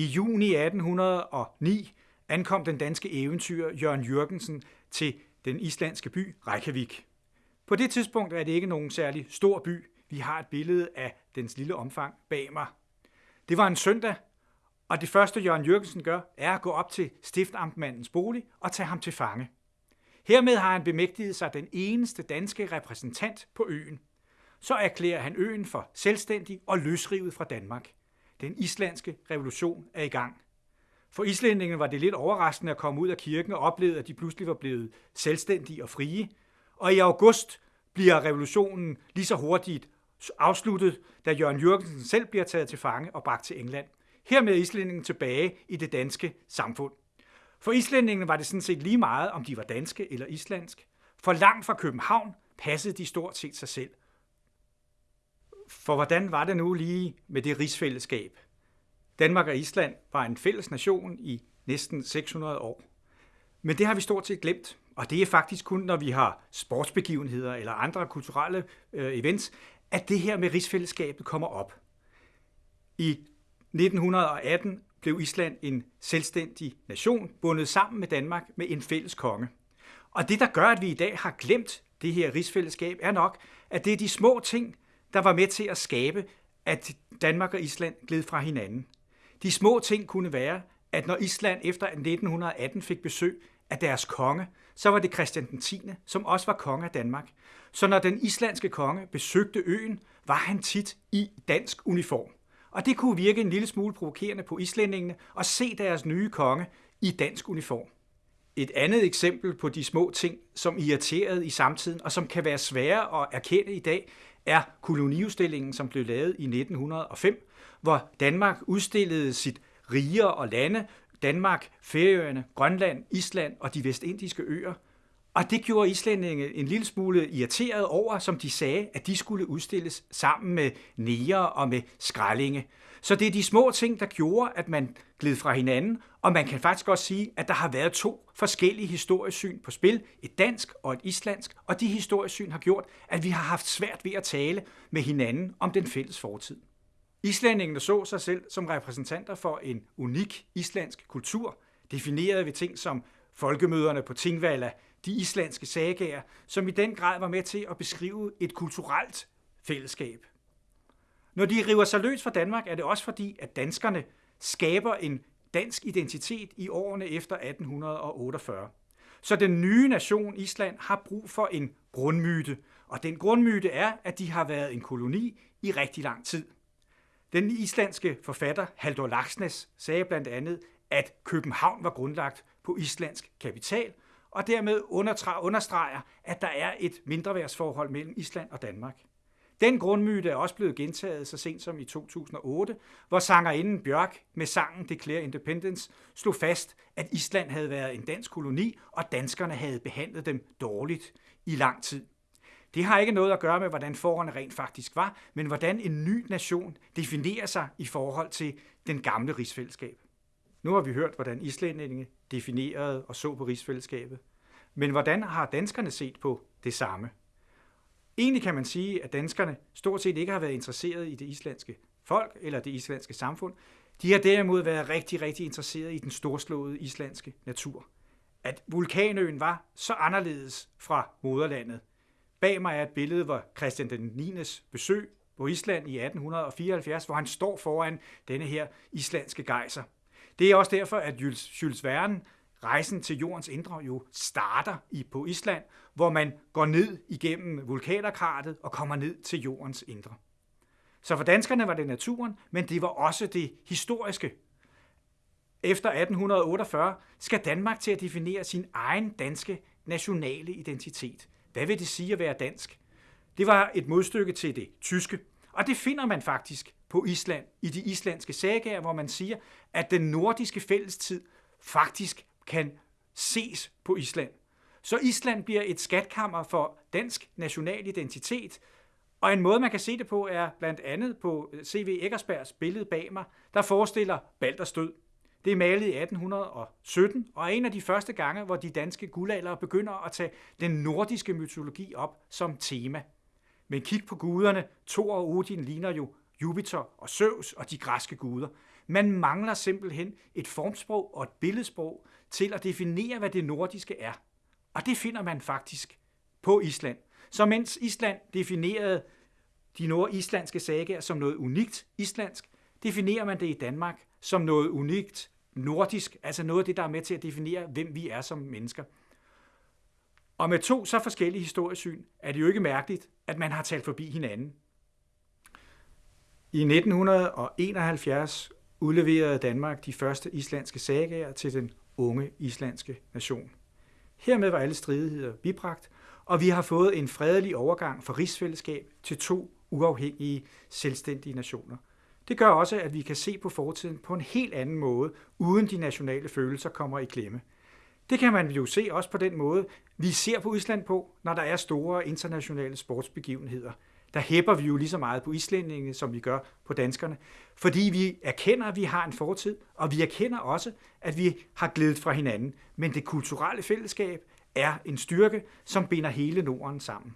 I juni 1809 ankom den danske eventyr Jørgen Jørgensen til den islandske by Reykjavik. På det tidspunkt er det ikke nogen særlig stor by. Vi har et billede af dens lille omfang bag mig. Det var en søndag, og det første Jørgen Jørgensen gør, er at gå op til stiftamtmandens bolig og tage ham til fange. Hermed har han bemægtiget sig den eneste danske repræsentant på øen. Så erklærer han øen for selvstændig og løsrivet fra Danmark. Den islandske revolution er i gang. For islændingene var det lidt overraskende at komme ud af kirken og opleve, at de pludselig var blevet selvstændige og frie. Og i august bliver revolutionen lige så hurtigt afsluttet, da Jørgen Jørgensen selv bliver taget til fange og bragt til England. Hermed er islændingen tilbage i det danske samfund. For islændingene var det sådan set lige meget, om de var danske eller islandsk. For langt fra København passede de stort set sig selv. For hvordan var det nu lige med det rigsfællesskab? Danmark og Island var en fælles nation i næsten 600 år. Men det har vi stort set glemt, og det er faktisk kun, når vi har sportsbegivenheder eller andre kulturelle øh, events, at det her med rigsfællesskabet kommer op. I 1918 blev Island en selvstændig nation, bundet sammen med Danmark med en fælles konge. Og det, der gør, at vi i dag har glemt det her rigsfællesskab, er nok, at det er de små ting, der var med til at skabe, at Danmark og Island gled fra hinanden. De små ting kunne være, at når Island efter 1918 fik besøg af deres konge, så var det Christian den 10., som også var konge af Danmark. Så når den islandske konge besøgte øen, var han tit i dansk uniform. Og det kunne virke en lille smule provokerende på islændingene at se deres nye konge i dansk uniform. Et andet eksempel på de små ting, som irriterede i samtiden, og som kan være svære at erkende i dag, er koloniudstillingen, som blev lavet i 1905, hvor Danmark udstillede sit riger og lande, Danmark, Færøerne, Grønland, Island og de vestindiske øer. Og det gjorde islændinge en lille smule irriteret over, som de sagde, at de skulle udstilles sammen med neger og med skrællinge. Så det er de små ting, der gjorde, at man gled fra hinanden, og man kan faktisk også sige, at der har været to forskellige historiesyn på spil, et dansk og et islandsk, og de historiesyn har gjort, at vi har haft svært ved at tale med hinanden om den fælles fortid. Islændingene så sig selv som repræsentanter for en unik islandsk kultur, defineret ved ting som folkemøderne på Tingvalla, de islandske sagager, som i den grad var med til at beskrive et kulturelt fællesskab. Når de river sig løs fra Danmark, er det også fordi, at danskerne skaber en dansk identitet i årene efter 1848. Så den nye nation Island har brug for en grundmyte, og den grundmyte er, at de har været en koloni i rigtig lang tid. Den islandske forfatter Halldor Laxness sagde blandt andet, at København var grundlagt på islandsk kapital, og dermed understreger, at der er et mindreværdsforhold mellem Island og Danmark. Den grundmyte er også blevet gentaget så sent som i 2008, hvor sangerinden Bjørk med sangen Declare Independence slog fast, at Island havde været en dansk koloni, og danskerne havde behandlet dem dårligt i lang tid. Det har ikke noget at gøre med, hvordan forholdene rent faktisk var, men hvordan en ny nation definerer sig i forhold til den gamle rigsfællesskab. Nu har vi hørt, hvordan islændinge definerede og så på rigsfællesskabet. Men hvordan har danskerne set på det samme? Egentlig kan man sige, at danskerne stort set ikke har været interesseret i det islandske folk eller det islandske samfund. De har derimod været rigtig, rigtig interesseret i den storslåede islandske natur. At vulkanøen var så anderledes fra moderlandet. Bag mig er et billede, hvor Christian den 9. besøg på Island i 1874, hvor han står foran denne her islandske gejser. Det er også derfor, at Jules, Jules Verne rejsen til jordens indre jo starter i på Island, hvor man går ned igennem vulkanerkratet og kommer ned til jordens indre. Så for danskerne var det naturen, men det var også det historiske. Efter 1848 skal Danmark til at definere sin egen danske nationale identitet. Hvad vil det sige at være dansk? Det var et modstykke til det tyske, og det finder man faktisk på Island i de islandske sagaer, hvor man siger, at den nordiske fællestid faktisk kan ses på Island. Så Island bliver et skatkammer for dansk national identitet, og en måde, man kan se det på, er blandt andet på C.V. Eggersbergs billede bag mig, der forestiller Balders død. Det er malet i 1817, og er en af de første gange, hvor de danske guldaldere begynder at tage den nordiske mytologi op som tema. Men kig på guderne, Thor og Odin ligner jo Jupiter og Zeus og de græske guder. Man mangler simpelthen et formsprog og et billedsprog til at definere, hvad det nordiske er. Og det finder man faktisk på Island. Så mens Island definerede de nordislandske sagaer som noget unikt islandsk, definerer man det i Danmark som noget unikt nordisk, altså noget af det, der er med til at definere, hvem vi er som mennesker. Og med to så forskellige historiesyn er det jo ikke mærkeligt, at man har talt forbi hinanden. I 1971 udleverede Danmark de første islandske sagaer til den unge islandske nation. Hermed var alle stridigheder bibragt, og vi har fået en fredelig overgang fra rigsfællesskab til to uafhængige, selvstændige nationer. Det gør også, at vi kan se på fortiden på en helt anden måde, uden de nationale følelser kommer i klemme. Det kan man jo se også på den måde, vi ser på Island på, når der er store internationale sportsbegivenheder. Der hæpper vi jo lige så meget på islændingene, som vi gør på danskerne, fordi vi erkender, at vi har en fortid, og vi erkender også, at vi har glædet fra hinanden. Men det kulturelle fællesskab er en styrke, som binder hele Norden sammen.